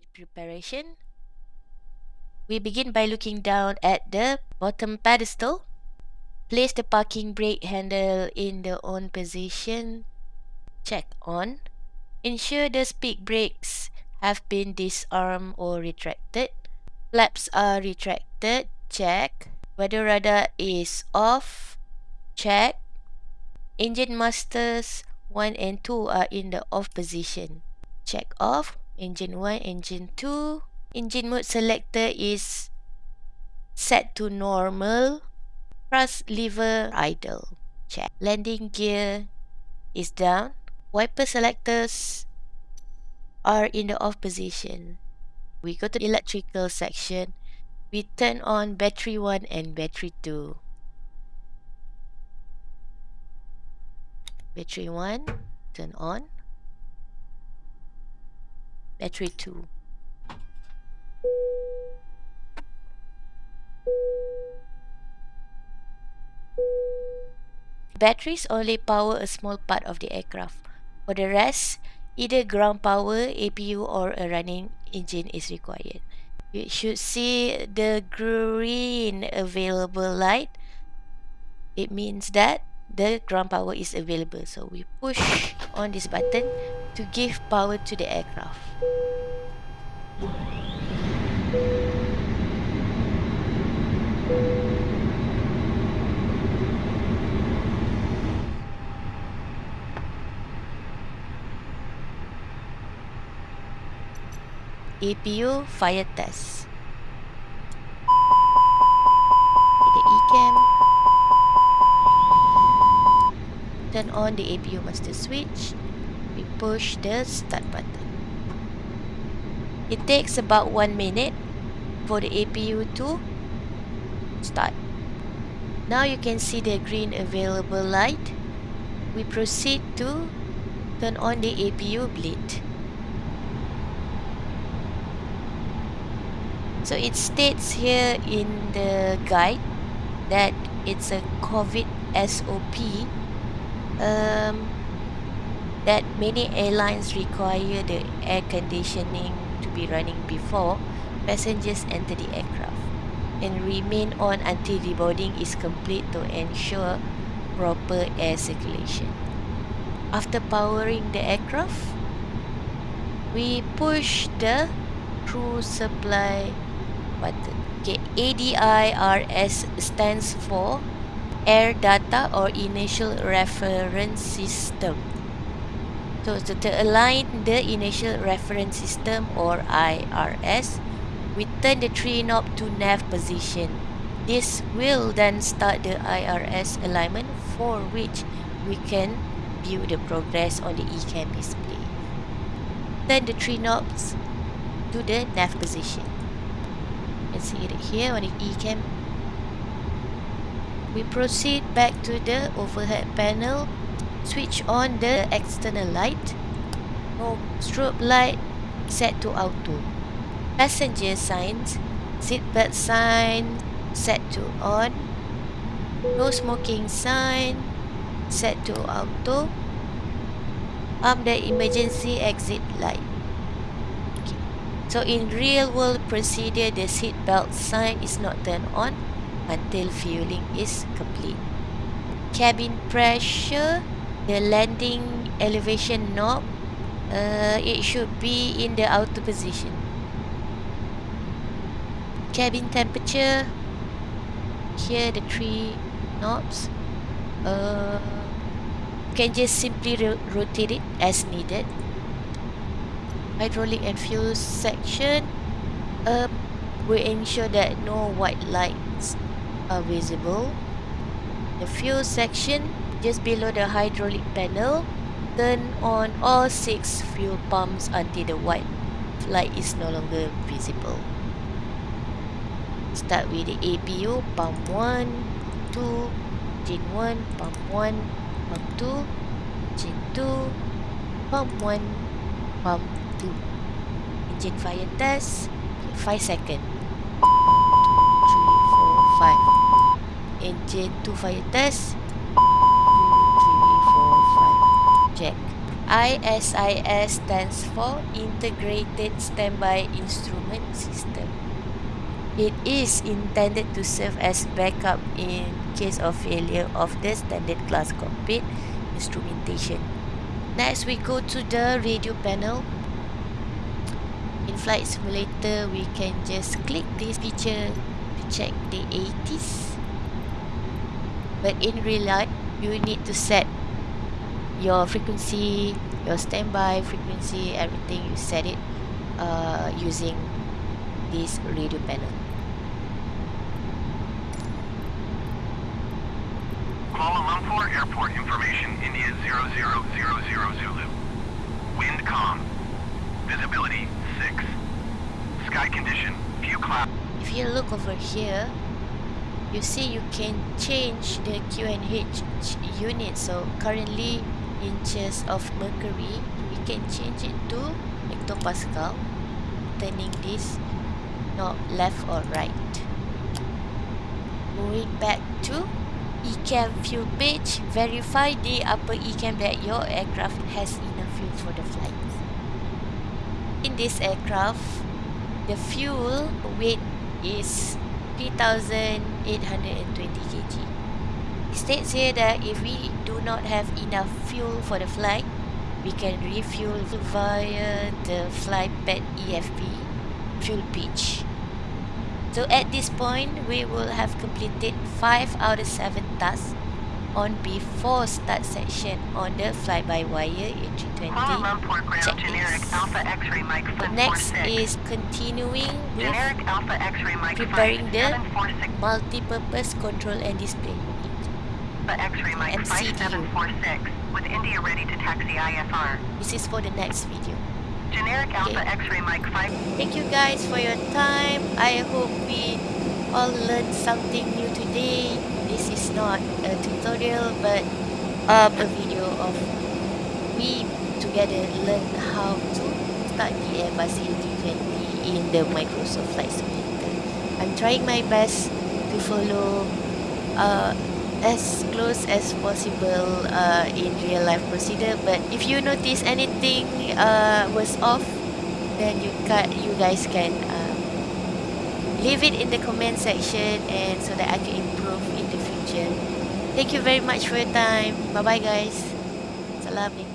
Preparation. We begin by looking down at the bottom pedestal. Place the parking brake handle in the on position. Check on. Ensure the speed brakes have been disarmed or retracted. Flaps are retracted. Check. Weather radar is off. Check. Engine masters 1 and 2 are in the off position. Check off. Engine 1, engine 2. Engine mode selector is set to normal. Thrust lever idle. Check. Landing gear is down. Wiper selectors are in the off position. We go to the electrical section. We turn on battery 1 and battery 2. Battery 1, turn on. Battery 2. Batteries only power a small part of the aircraft. For the rest, either ground power, APU or a running engine is required. You should see the green available light. It means that the ground power is available. So we push on this button to give power to the aircraft. APU fire test. The. Turn on the APU master switch. Push the start button. It takes about one minute for the APU to start. Now you can see the green available light. We proceed to turn on the APU bleed. So it states here in the guide that it's a COVID SOP um, that many airlines require the air conditioning to be running before passengers enter the aircraft and remain on until the boarding is complete to ensure proper air circulation. After powering the aircraft, we push the crew supply button. Okay, ADIRS stands for Air Data or Inertial Reference System. So to, to align the Inertial Reference System or IRS, we turn the tree knob to nav position. This will then start the IRS alignment for which we can view the progress on the ECAM display. Turn the tree knobs to the nav position. You can see it here on the ECAM. We proceed back to the overhead panel. Switch on the external light. No strobe light set to auto. Passenger signs, seatbelt sign set to on. No smoking sign set to auto. Arm the emergency exit light. So in real world procedure, the seat belt sign is not turned on until fueling is complete. Cabin pressure, the landing elevation knob, uh, it should be in the auto position. Cabin temperature, here the three knobs. Uh, can just simply ro rotate it as needed hydraulic and fuel section uh, we ensure that no white lights are visible the fuel section just below the hydraulic panel turn on all six fuel pumps until the white light is no longer visible. Start with the APU pump 1 2 engine 1 pump 1 pump 2 engine 2 pump 1 pump 2 Engine fire test 5 second. 3, 4, 5 Engine 2 fire test 2, 3, 4, 5 Check ISIS stands for Integrated Standby Instrument System. It is intended to serve as backup in case of failure of the standard glass cockpit instrumentation. Next, we go to the radio panel. In Flight Simulator, we can just click this picture to check the ATIS. But in real life, you need to set your frequency, your standby frequency, everything you set it uh, using this radio panel. Kuala Lumpur Airport information, India 0000 Zulu. Wind calm. Visibility 6. Sky condition, few clouds. If you look over here, you see you can change the QNH unit. So currently inches of mercury, we can change it to hectopascal, turning this not left or right. Moving back to ECAM fuel page, verify the upper ECAM that your aircraft has enough fuel for the flight. In this aircraft, the fuel weight is 3820 kg. It states here that if we do not have enough fuel for the flight, we can refuel via the flight pad EFB fuel pitch. So at this point, we will have completed 5 out of 7 tasks on before start section on the fly-by-wire A320 checklist. The next is continuing with preparing the multi-purpose control and display unit. MCDU. with India ready to taxi IFR. This is for the next video. Generic Alpha Okay. X-ray Mike 5. Thank you guys for your time. I hope we all learned something new today. This is not a tutorial but um, a video of we together learn how to start the Airbus A320 in the Microsoft Flight Simulator. I'm trying my best to follow uh, as close as possible uh, in real life procedure. But if you notice anything uh, was off then you ca you guys can uh, leave it in the comment section and so that I can improve in the future. Thank you very much for your time. Bye bye guys Assalamualaikum